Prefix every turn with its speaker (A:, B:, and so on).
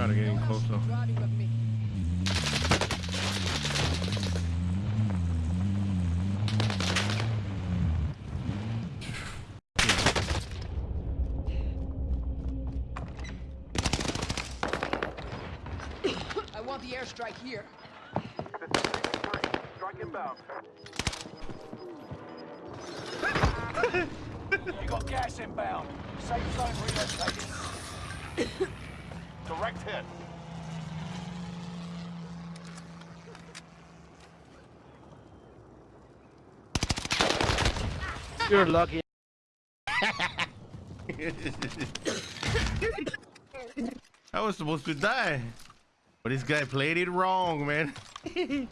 A: gotta get in closer.
B: Driving. I want the airstrike here.
C: Strike inbound. you got gas inbound. Safe zone relocated. Direct hit.
D: You're lucky.
A: I was supposed to die. But this guy played it wrong, man.